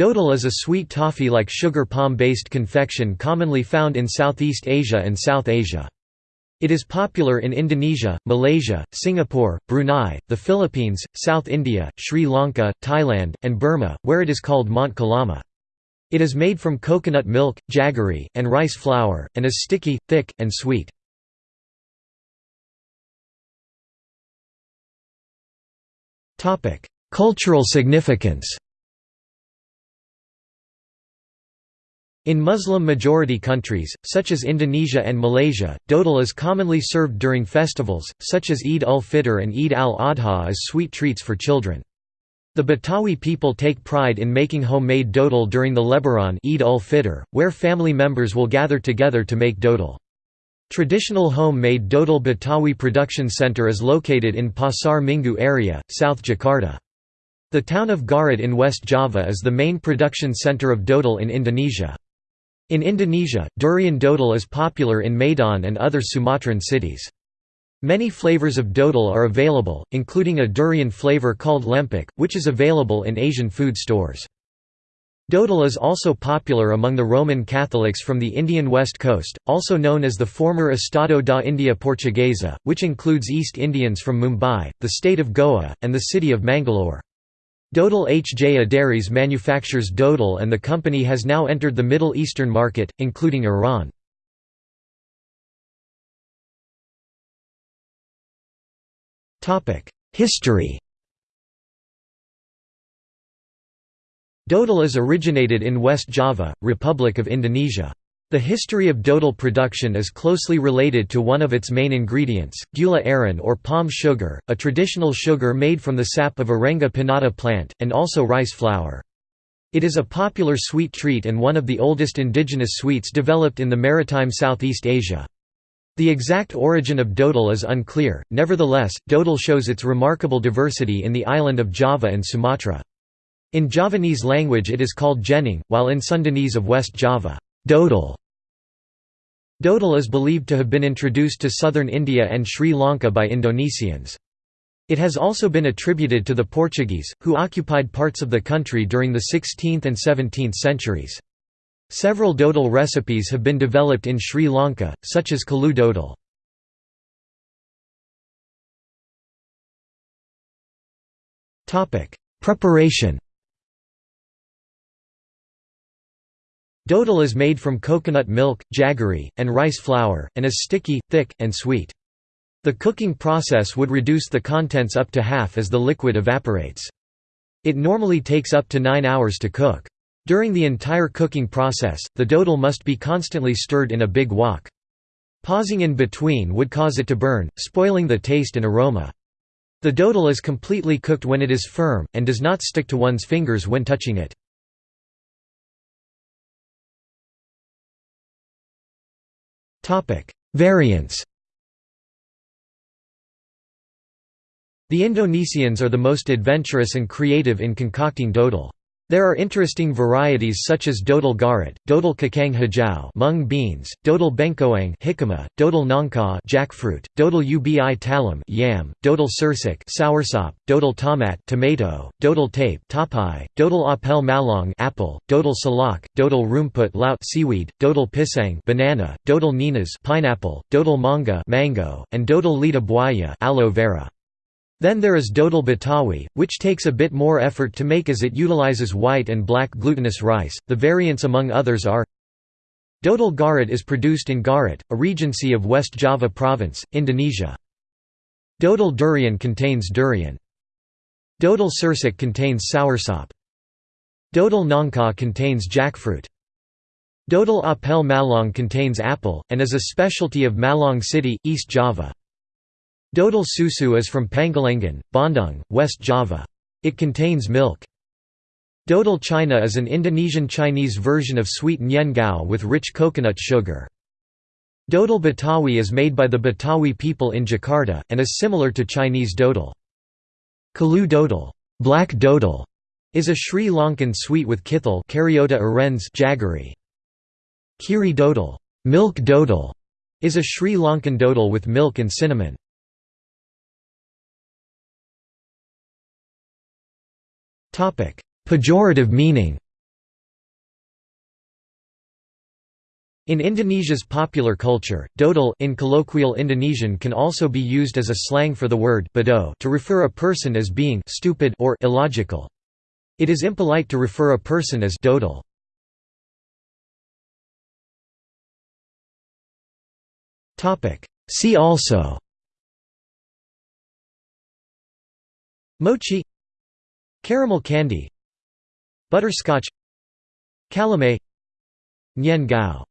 Dodol is a sweet toffee-like sugar palm-based confection commonly found in Southeast Asia and South Asia. It is popular in Indonesia, Malaysia, Singapore, Brunei, the Philippines, South India, Sri Lanka, Thailand, and Burma, where it is called Mont Kalama. It is made from coconut milk, jaggery, and rice flour, and is sticky, thick, and sweet. Cultural significance In Muslim-majority countries, such as Indonesia and Malaysia, dodol is commonly served during festivals, such as Eid ul-Fitr and Eid al-Adha as sweet treats for children. The Betawi people take pride in making homemade dodol during the Lebaran Eid ul-Fitr, where family members will gather together to make dodol. Traditional home-made dodol Betawi Production Center is located in Pasar Minggu area, South Jakarta. The town of Garut in West Java is the main production center of dodol in Indonesia. In Indonesia, durian dodol is popular in Medan and other Sumatran cities. Many flavors of dodol are available, including a durian flavor called lempik, which is available in Asian food stores. Dodol is also popular among the Roman Catholics from the Indian west coast, also known as the former Estado da India Portuguesa, which includes East Indians from Mumbai, the state of Goa, and the city of Mangalore. Dodol HJ Dairies manufactures dodol and the company has now entered the Middle Eastern market, including Iran. History Dodol is originated in West Java, Republic of Indonesia. The history of dodol production is closely related to one of its main ingredients, gula aren or palm sugar, a traditional sugar made from the sap of Arenga pinnata plant, and also rice flour. It is a popular sweet treat and one of the oldest indigenous sweets developed in the maritime Southeast Asia. The exact origin of dodol is unclear, nevertheless, dodol shows its remarkable diversity in the island of Java and Sumatra. In Javanese language it is called jenang, while in Sundanese of West Java, dodol Dodol is believed to have been introduced to southern India and Sri Lanka by Indonesians. It has also been attributed to the Portuguese, who occupied parts of the country during the 16th and 17th centuries. Several dodol recipes have been developed in Sri Lanka, such as kalu dodol. Preparation Dodol is made from coconut milk, jaggery, and rice flour, and is sticky, thick, and sweet. The cooking process would reduce the contents up to half as the liquid evaporates. It normally takes up to 9 hours to cook. During the entire cooking process, the dodol must be constantly stirred in a big wok. Pausing in between would cause it to burn, spoiling the taste and aroma. The dodol is completely cooked when it is firm, and does not stick to one's fingers when touching it. Variants The Indonesians are the most adventurous and creative in concocting dodol. There are interesting varieties such as dodol garut, dodol kacang hijau mung beans, dodol bengkoang jicama, dodol nangka jackfruit, dodol ubi talam yam, dodol sirsak soursop, dodol tomat tomato, dodol tape tapai, dodol apel Malang apple, dodol salak, dodol rumput laut seaweed, dodol pisang banana, dodol nanas pineapple, dodol manga mango, and dodol lidah buaya aloe vera. Then there is Dodol Betawi, which takes a bit more effort to make as it utilizes white and black glutinous rice. The variants among others are Dodol Garut is produced in Garut, a regency of West Java province, Indonesia. Dodol durian contains durian. Dodol sirsak contains soursop. Dodol nangka contains jackfruit. Dodol apel Malang contains apple, and is a specialty of Malang City, East Java. Dodol susu is from Pangalengan, Bandung, West Java. It contains milk. Dodol China is an Indonesian Chinese version of sweet nian gao with rich coconut sugar. Dodol Betawi is made by the Betawi people in Jakarta, and is similar to Chinese dodol. Kalu dodol, black dodol is a Sri Lankan sweet with kithal jaggery. Kiri dodol, milk dodol is a Sri Lankan dodol with milk and cinnamon. Pejorative meaning In Indonesia's popular culture, dodol in colloquial Indonesian can also be used as a slang for the word bodoh to refer a person as being stupid or illogical. It is impolite to refer a person as dodol. See also Mochi Caramel candy Butterscotch Calumet Nian Gao